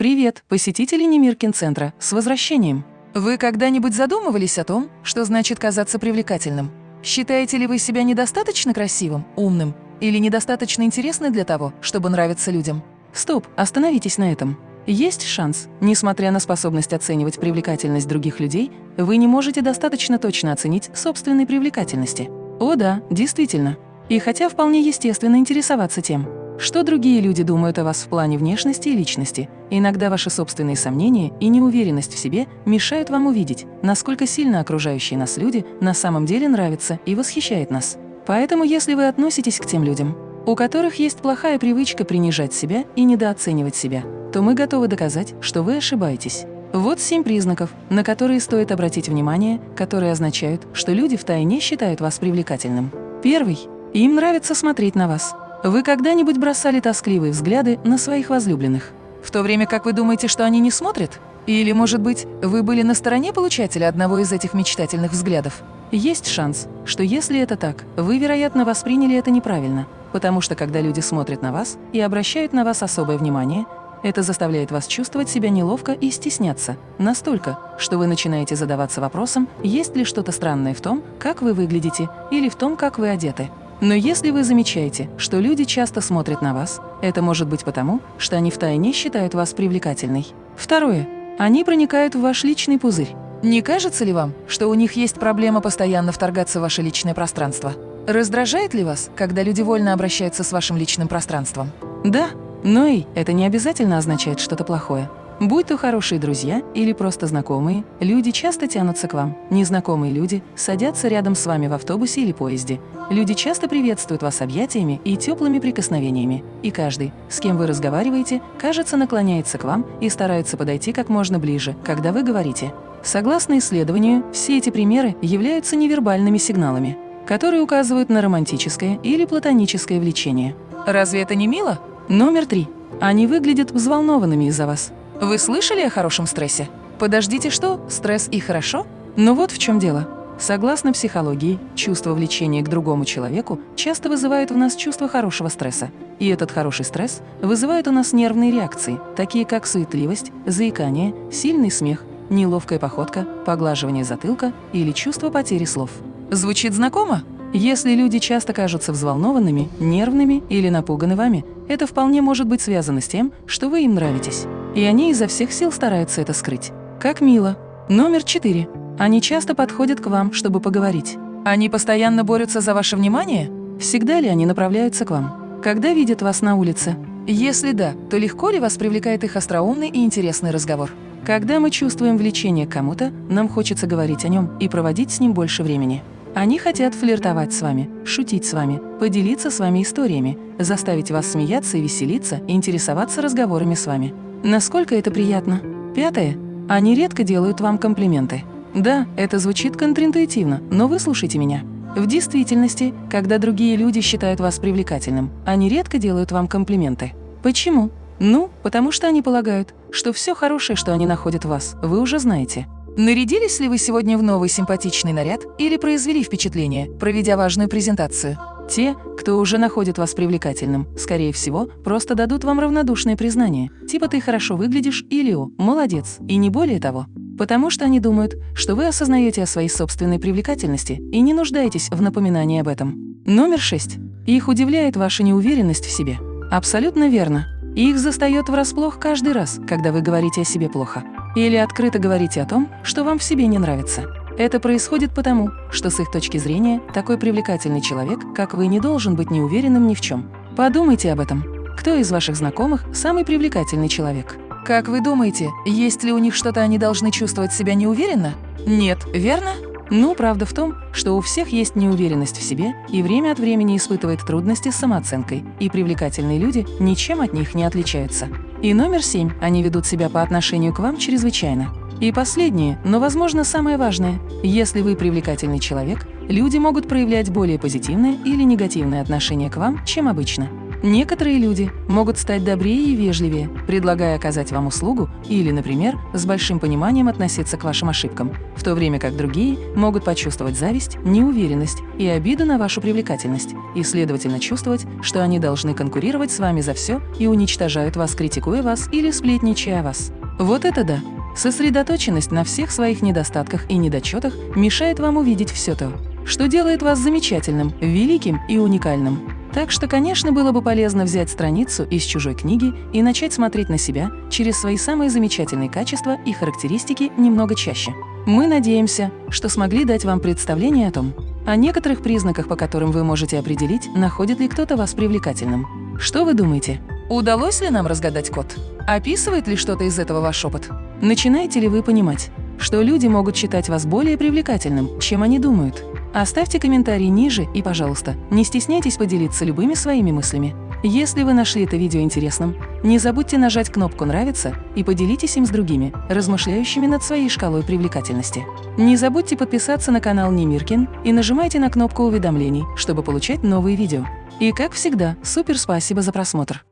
Привет, посетители Немиркин-центра, с возвращением! Вы когда-нибудь задумывались о том, что значит казаться привлекательным? Считаете ли вы себя недостаточно красивым, умным или недостаточно интересны для того, чтобы нравиться людям? Стоп, остановитесь на этом. Есть шанс, несмотря на способность оценивать привлекательность других людей, вы не можете достаточно точно оценить собственной привлекательности. О да, действительно. И хотя вполне естественно интересоваться тем, что другие люди думают о вас в плане внешности и личности? Иногда ваши собственные сомнения и неуверенность в себе мешают вам увидеть, насколько сильно окружающие нас люди на самом деле нравятся и восхищают нас. Поэтому если вы относитесь к тем людям, у которых есть плохая привычка принижать себя и недооценивать себя, то мы готовы доказать, что вы ошибаетесь. Вот семь признаков, на которые стоит обратить внимание, которые означают, что люди втайне считают вас привлекательным. Первый. Им нравится смотреть на вас. Вы когда-нибудь бросали тоскливые взгляды на своих возлюбленных? В то время как вы думаете, что они не смотрят? Или, может быть, вы были на стороне получателя одного из этих мечтательных взглядов? Есть шанс, что если это так, вы, вероятно, восприняли это неправильно, потому что когда люди смотрят на вас и обращают на вас особое внимание, это заставляет вас чувствовать себя неловко и стесняться, настолько, что вы начинаете задаваться вопросом, есть ли что-то странное в том, как вы выглядите, или в том, как вы одеты. Но если вы замечаете, что люди часто смотрят на вас, это может быть потому, что они втайне считают вас привлекательной. Второе. Они проникают в ваш личный пузырь. Не кажется ли вам, что у них есть проблема постоянно вторгаться в ваше личное пространство? Раздражает ли вас, когда люди вольно обращаются с вашим личным пространством? Да, но и это не обязательно означает что-то плохое. Будь то хорошие друзья или просто знакомые, люди часто тянутся к вам. Незнакомые люди садятся рядом с вами в автобусе или поезде. Люди часто приветствуют вас объятиями и теплыми прикосновениями. И каждый, с кем вы разговариваете, кажется, наклоняется к вам и старается подойти как можно ближе, когда вы говорите. Согласно исследованию, все эти примеры являются невербальными сигналами, которые указывают на романтическое или платоническое влечение. Разве это не мило? Номер три. Они выглядят взволнованными из-за вас. Вы слышали о хорошем стрессе? Подождите, что? Стресс и хорошо? Но вот в чем дело. Согласно психологии, чувство влечения к другому человеку часто вызывает в нас чувство хорошего стресса. И этот хороший стресс вызывает у нас нервные реакции, такие как суетливость, заикание, сильный смех, неловкая походка, поглаживание затылка или чувство потери слов. Звучит знакомо? Если люди часто кажутся взволнованными, нервными или напуганы вами, это вполне может быть связано с тем, что вы им нравитесь. И они изо всех сил стараются это скрыть. Как мило. Номер четыре. Они часто подходят к вам, чтобы поговорить. Они постоянно борются за ваше внимание? Всегда ли они направляются к вам? Когда видят вас на улице? Если да, то легко ли вас привлекает их остроумный и интересный разговор? Когда мы чувствуем влечение к кому-то, нам хочется говорить о нем и проводить с ним больше времени. Они хотят флиртовать с вами, шутить с вами, поделиться с вами историями, заставить вас смеяться и веселиться, и интересоваться разговорами с вами. Насколько это приятно? Пятое. Они редко делают вам комплименты. Да, это звучит контринтуитивно, но выслушайте меня. В действительности, когда другие люди считают вас привлекательным, они редко делают вам комплименты. Почему? Ну, потому что они полагают, что все хорошее, что они находят в вас, вы уже знаете. Нарядились ли вы сегодня в новый симпатичный наряд или произвели впечатление, проведя важную презентацию? Те, кто уже находит вас привлекательным, скорее всего, просто дадут вам равнодушное признание, типа «ты хорошо выглядишь» или «о, молодец», и не более того. Потому что они думают, что вы осознаете о своей собственной привлекательности и не нуждаетесь в напоминании об этом. Номер шесть. Их удивляет ваша неуверенность в себе. Абсолютно верно. Их застает врасплох каждый раз, когда вы говорите о себе плохо. Или открыто говорите о том, что вам в себе не нравится. Это происходит потому, что с их точки зрения такой привлекательный человек, как вы, не должен быть неуверенным ни в чем. Подумайте об этом. Кто из ваших знакомых самый привлекательный человек? Как вы думаете, есть ли у них что-то они должны чувствовать себя неуверенно? Нет, верно? Ну, правда в том, что у всех есть неуверенность в себе и время от времени испытывает трудности с самооценкой, и привлекательные люди ничем от них не отличаются. И номер семь – они ведут себя по отношению к вам чрезвычайно. И последнее, но, возможно, самое важное. Если вы привлекательный человек, люди могут проявлять более позитивное или негативное отношение к вам, чем обычно. Некоторые люди могут стать добрее и вежливее, предлагая оказать вам услугу или, например, с большим пониманием относиться к вашим ошибкам, в то время как другие могут почувствовать зависть, неуверенность и обиду на вашу привлекательность, и, следовательно, чувствовать, что они должны конкурировать с вами за все и уничтожают вас, критикуя вас или сплетничая о вас. Вот это да! Сосредоточенность на всех своих недостатках и недочетах мешает вам увидеть все то, что делает вас замечательным, великим и уникальным. Так что, конечно, было бы полезно взять страницу из чужой книги и начать смотреть на себя через свои самые замечательные качества и характеристики немного чаще. Мы надеемся, что смогли дать вам представление о том, о некоторых признаках, по которым вы можете определить, находит ли кто-то вас привлекательным. Что вы думаете? Удалось ли нам разгадать код? Описывает ли что-то из этого ваш опыт? Начинаете ли вы понимать, что люди могут считать вас более привлекательным, чем они думают? Оставьте комментарий ниже и, пожалуйста, не стесняйтесь поделиться любыми своими мыслями. Если вы нашли это видео интересным, не забудьте нажать кнопку «Нравится» и поделитесь им с другими, размышляющими над своей шкалой привлекательности. Не забудьте подписаться на канал Немиркин и нажимайте на кнопку уведомлений, чтобы получать новые видео. И как всегда, супер спасибо за просмотр!